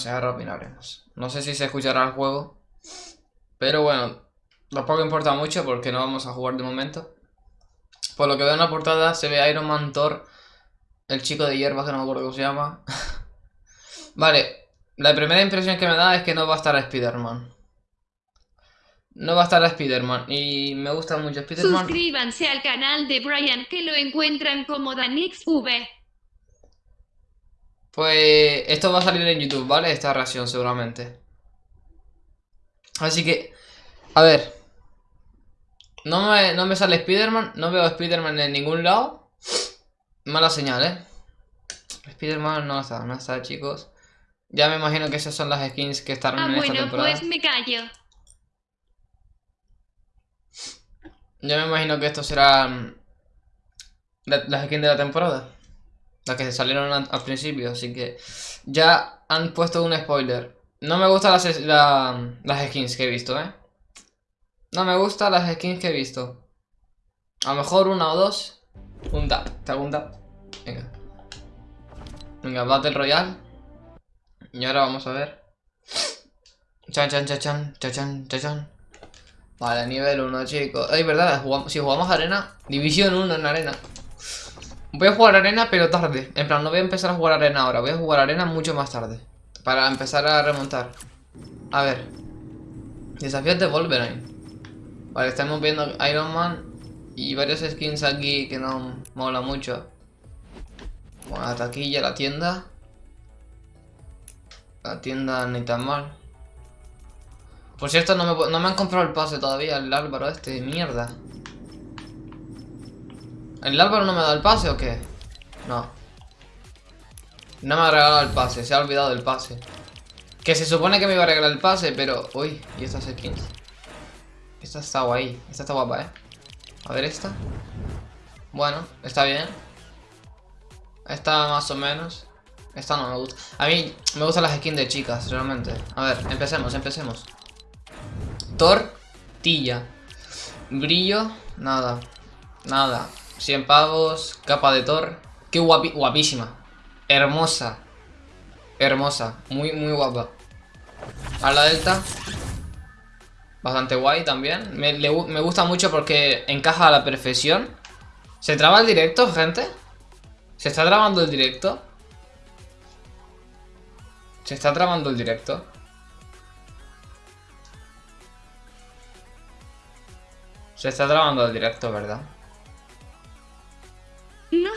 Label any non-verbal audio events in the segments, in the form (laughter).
sé, ahora opinaremos. No sé si se escuchará el juego. Pero bueno, tampoco importa mucho porque no vamos a jugar de momento. Por lo que veo en la portada se ve Iron Man, Thor, el chico de hierba que no me acuerdo cómo se llama. (laughs) vale, la primera impresión que me da es que no va a estar Spider-Man. No va a estar Spider-Man y me gusta mucho Spider-Man. Suscríbanse al canal de Brian que lo encuentran como DanixV. Pues esto va a salir en YouTube, ¿vale? Esta reacción seguramente. Así que, a ver. No me, no me sale Spider-Man, no veo Spider-Man en ningún lado. Mala señal, ¿eh? Spider-Man no está, no está, chicos. Ya me imagino que esas son las skins que están Ah, en esta bueno, temporada. pues me callo. Ya me imagino que esto será mm, la- las skins de la temporada. Las que salieron al, principio, así que ya han puesto un spoiler. No me gustan las, las skins que he visto, ¿eh? No me gustan las skins que he visto. A lo mejor una o dos. Un tap, te hago un tap. Venga. Venga, Battle Royale. Y ahora vamos a ver. Chan, chan, chan, chan, chan, chan, chan, chan. Vale, nivel 1, chicos. Ay, verdad, si jugamos arena, división 1 en arena. Voy a jugar arena, pero tarde. En plan, no voy a empezar a jugar arena ahora. Voy a jugar arena mucho más tarde. Para empezar a remontar. A ver. Desafíos de Wolverine. Vale, estamos viendo Iron Man. Y varios skins aquí que no mola mucho. Bueno, la taquilla, la tienda. La tienda ni tan mal. Por cierto, no me, no me han comprado el pase todavía, el Álvaro este, mierda. ¿El Álvaro no me ha dado el pase o qué? No. No me ha regalado el pase, se ha olvidado del pase. Que se supone que me iba a regalar el pase, pero... Uy, ¿y estas skins? Esta está guay, esta está guapa, ¿eh? A ver esta. Bueno, está bien. Esta más o menos. Esta no me gusta. A mí me gustan las skins de chicas, realmente. A ver, empecemos, empecemos. Tortilla. Brillo, nada. Nada. 100 pavos, capa de Thor. Qué guapi guapísima. Hermosa. Hermosa. Muy, muy guapa. A la delta. Bastante guay también. Me, me gusta mucho porque encaja a la perfección. ¿Se traba el directo, gente? ¿Se está trabando el directo? ¿Se está trabando el directo? Se está trabando el directo, ¿verdad?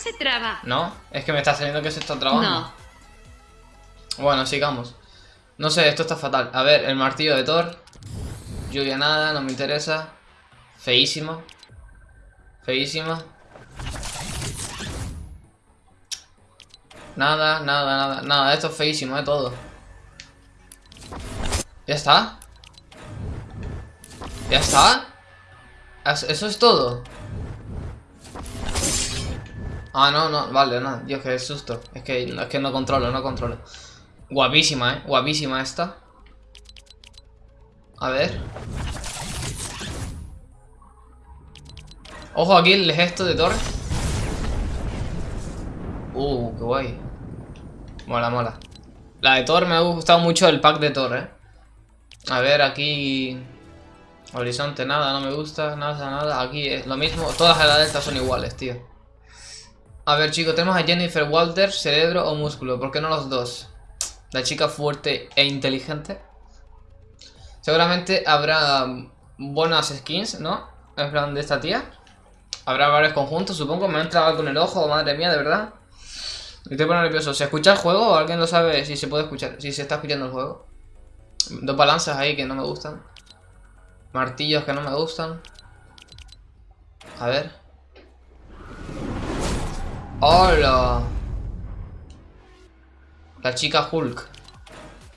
No se traba. ¿No? Es que me está saliendo que se está trabando. No. Bueno, sigamos. No sé, esto está fatal. A ver, el martillo de Thor. Lluvia nada, no me interesa. Feísimo. Feísima. Nada, nada, nada. Nada, esto es feísimo, de todo. ¿Ya está? ¿Ya está? ¿Es- ¿Eso es todo? Ah, no, no, vale, no, Dios, qué susto. Es que, es que no controlo, no controlo. Guapísima, eh, guapísima esta. A ver. Ojo aquí el gesto de Thor. Uh, qué guay. Mola, mola. La de Thor me ha gustado mucho el pack de Thor, eh. A ver, aquí... Horizonte, nada, no me gusta, nada, nada. Aquí es lo mismo, todas las de delta son iguales, tío. A ver, chicos, tenemos a Jennifer Walters, cerebro o músculo. ¿Por qué no los dos? La chica fuerte e inteligente. Seguramente habrá buenas skins, ¿no? En plan de esta tía. Habrá varios conjuntos, supongo. Me ha entrado con el ojo, madre mía, de verdad. Estoy poniendo nervioso. ¿Se escucha el juego o alguien lo sabe si se puede escuchar? Si se está escuchando el juego. Dos balanzas ahí que no me gustan. Martillos que no me gustan. A ver. ¡Hola! La chica Hulk.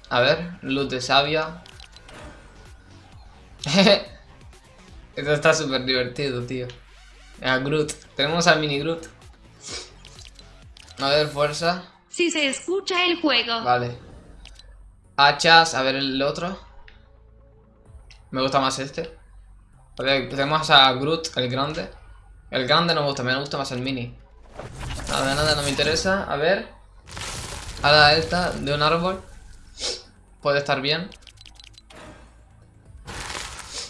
A ver, luz de sabia. (laughs) Esto está súper divertido, tío. A Groot. Tenemos al mini Groot. A ver, fuerza. Si se escucha el juego. Vale. Hachas, a ver el otro. Me gusta más este. A ver, tenemos a Groot, el grande. El grande no me gusta, me gusta más el mini. Nada, nada, no me interesa. A ver. A la delta de un árbol. puede estar bien.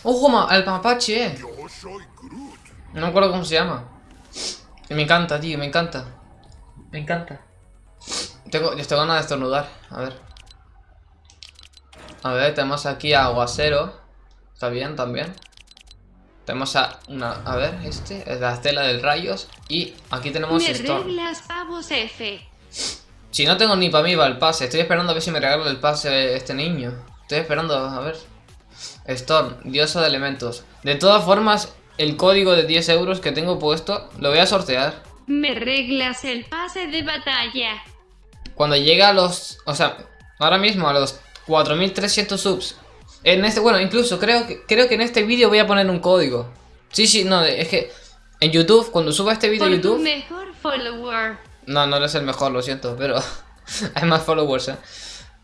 ¡Ojo, ma- el mapache! eh! No me acuerdo cómo se llama. Y me encanta, tío, me encanta. Me encanta. Tengo, yo tengo ganas de estornudar. A ver. A ver, tenemos aquí a Aguacero. Está bien también. Tenemos a una. A ver, este es la estela del rayos. Y aquí tenemos Me Storm. reglas pavos F. Si no tengo ni para mí va el pase. Estoy esperando a ver si me regala el pase este niño. Estoy esperando, a ver. Storm, diosa de elementos. De todas formas, el código de 10 euros que tengo puesto lo voy a sortear. Me reglas el pase de batalla. Cuando llegue a los... O sea, ahora mismo a los 4300 subs. En este, bueno, incluso creo que, creo que en este vídeo voy a poner un código. Sí, sí, no, es que en YouTube, cuando suba este vídeo a YouTube... mejor follower. No, no eres el mejor, lo siento, pero (laughs) hay más followers, ¿eh?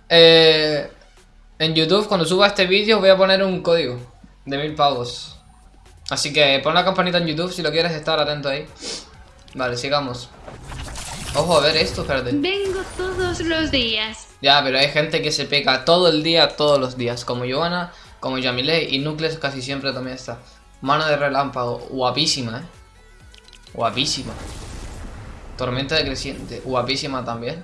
Eh, En YouTube, cuando suba este vídeo, voy a poner un código de mil pavos. Así que pon la campanita en YouTube si lo quieres estar atento ahí. Vale, sigamos. Ojo, a ver esto, espérate. Vengo todos los días. Ya, pero hay gente que se pega todo el día, todos los días. Como Joana, como Yamile y Nucleus casi siempre también está. Mano de relámpago, guapísima, eh. Guapísima. Tormenta de creciente, guapísima también.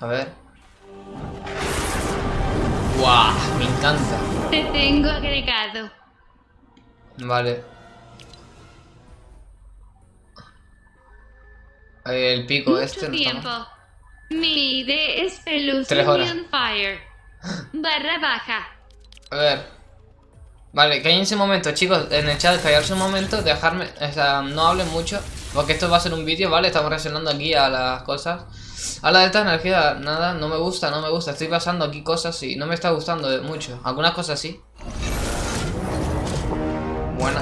A ver. ¡Guau! Me encanta. Te tengo agregado. Vale. El pico Mucho este no tiempo. Mi ID es. Pelusión Fire. Barra baja. A ver. Vale, cállense un momento, chicos. En el chat, callarse un momento, dejarme. O sea, no hablen mucho. Porque esto va a ser un vídeo, ¿vale? Estamos reaccionando aquí a las cosas. A la delta energía, nada, no me gusta, no me gusta. Estoy pasando aquí cosas y no me está gustando de- mucho. Algunas cosas sí. Buena.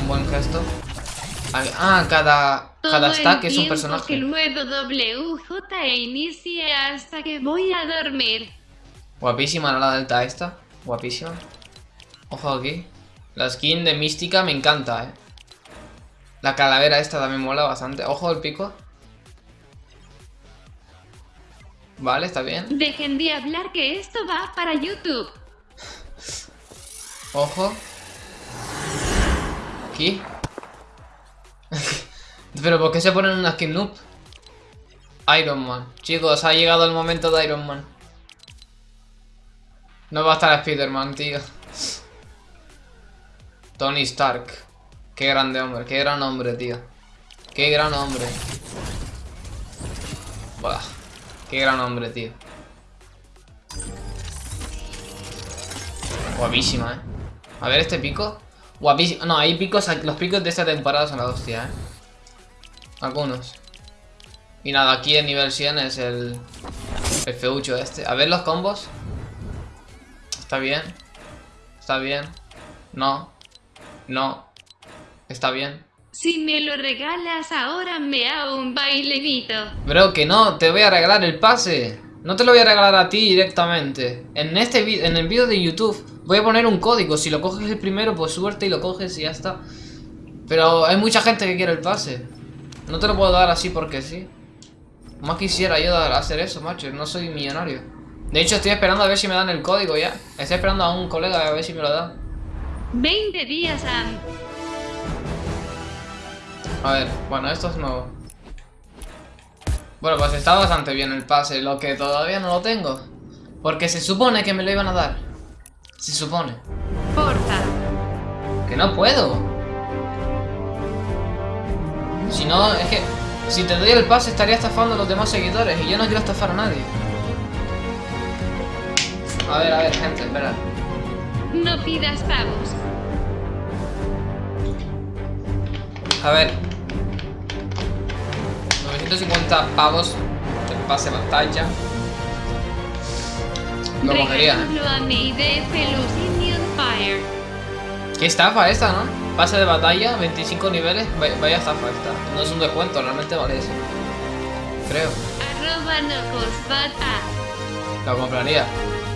Un buen gesto. Ah, cada. Cada Todo el stack es un personaje. que luego WJ e inicie hasta que voy a dormir. Guapísima la delta esta. Guapísima. Ojo aquí. La skin de mística me encanta, eh. La calavera esta también mola bastante. Ojo el pico. Vale, está bien. Dejen de hablar que esto va para YouTube. Ojo. Aquí. (laughs) Pero ¿por qué se ponen una skin noob? Iron Man. Chicos, ha llegado el momento de Iron Man. No va a estar Spider-Man, tío. Tony Stark. Qué grande hombre, qué gran hombre, tío. Qué gran hombre. Buah. Qué gran hombre, tío. Guapísima, eh. A ver este pico. Guapísimo. No, hay picos. Los picos de esta temporada son la hostia, eh. Algunos. Y nada, aquí en nivel 100 es el. El feucho este. A ver los combos. Está bien. Está bien. No. No. Está bien. Si me lo regalas ahora me hago un bailecito. Bro, que no, te voy a regalar el pase. No te lo voy a regalar a ti directamente. En este en el vídeo de YouTube voy a poner un código. Si lo coges el primero, pues suerte y lo coges y ya está. Pero hay mucha gente que quiere el pase. No te lo puedo dar así porque sí. Más quisiera yo hacer eso, macho. No soy millonario. De hecho, estoy esperando a ver si me dan el código ya. Estoy esperando a un colega a ver si me lo da. 20 días a... A ver, bueno, esto es nuevo. Bueno, pues está bastante bien el pase, lo que todavía no lo tengo. Porque se supone que me lo iban a dar. Se supone. Porfa. Que no puedo. Si no, es que... Si te doy el pase estaría estafando a los demás seguidores y yo no quiero estafar a nadie. A ver, a ver, gente, espera. No pidas pavos. A ver. 950 pavos el pase batalla. Lo cogería. ¿Qué estafa esta, no? Pase de batalla, 25 niveles. Vaya, estafa esta. No es un descuento, realmente vale eso. Creo. Arroba A. Lo compraría.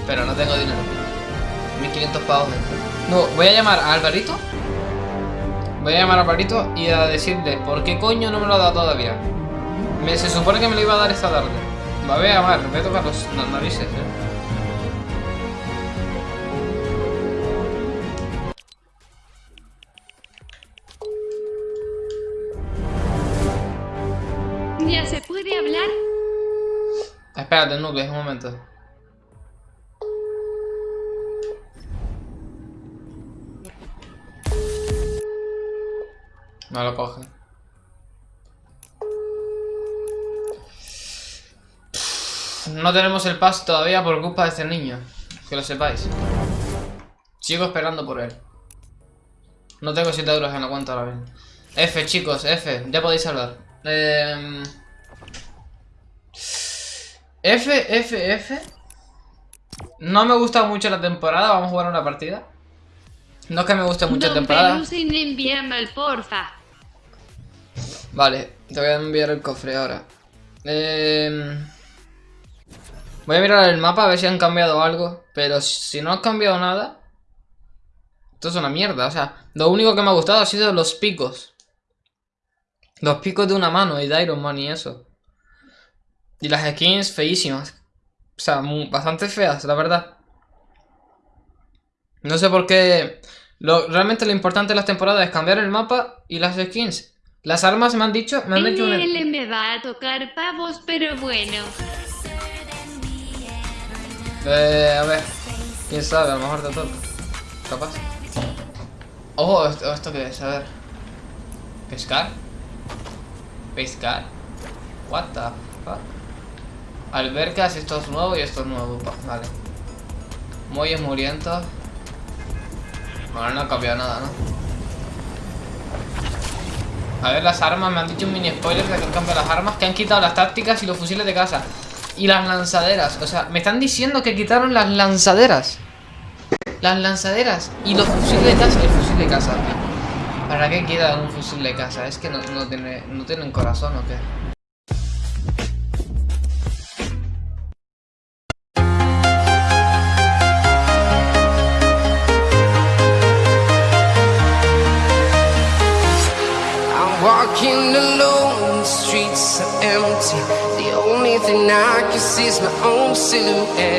Pero no tengo dinero. 1500 pavos. No, voy a llamar a Alvarito. Voy a llamar a Alvarito y a decirle por qué coño no me lo ha dado todavía. Me, se supone que me lo iba a dar esta tarde. Va a ver, a ver, voy a tocar los narices, eh. ¿Ya se puede hablar? Espérate, Nubes, un momento. No lo coge. No tenemos el pase todavía por culpa de este niño. Que lo sepáis. Sigo esperando por él. No tengo 7 euros en la cuenta ahora mismo. F, chicos, F. Ya podéis hablar. Eh... F, F, F. No me gusta mucho la temporada. Vamos a jugar una partida. No es que me guste mucho la temporada. El porfa. Vale, te voy a enviar el cofre ahora. Eh... Voy a mirar el mapa a ver si han cambiado algo. Pero si no han cambiado nada. Esto es una mierda. O sea, lo único que me ha gustado ha sido los picos. Los picos de una mano y de Iron Man y eso. Y las skins feísimas. O sea, bastante feas, la verdad. No sé por qué. Lo, realmente lo importante de las temporadas es cambiar el mapa y las skins. Las armas me han dicho. Me han dicho una- me va a tocar pavos, pero bueno. Eh, a ver. Quién sabe, a lo mejor te toca. Capaz. Ojo, esto, ¿esto qué es? A ver. ¿Pescar? ¿Pescar? What the fuck? Albercas, esto es nuevo y esto es nuevo. Vale. Muelles murientos. Ahora no ha cambiado nada, ¿no? A ver las armas, me han dicho un mini spoiler de que han cambiado las armas, que han quitado las tácticas y los fusiles de casa. Y las lanzaderas, o sea, me están diciendo que quitaron las lanzaderas. Las lanzaderas y los fusiles de casa. El fusil de casa. ¿Para qué quitan un fusil de casa? Es que no, no, tiene, no tienen corazón o qué. I'm walking alone, the streets are empty. The only thing I can see is my own silhouette.